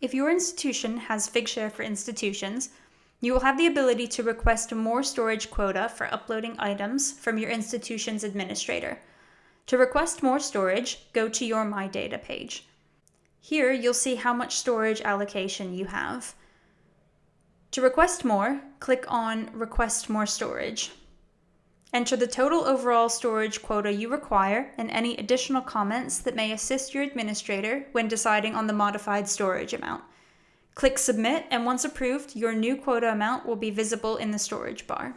If your institution has Figshare for institutions, you will have the ability to request more storage quota for uploading items from your institution's administrator. To request more storage, go to your My Data page. Here, you'll see how much storage allocation you have. To request more, click on Request More Storage. Enter the total overall storage quota you require and any additional comments that may assist your administrator when deciding on the modified storage amount. Click Submit and once approved, your new quota amount will be visible in the storage bar.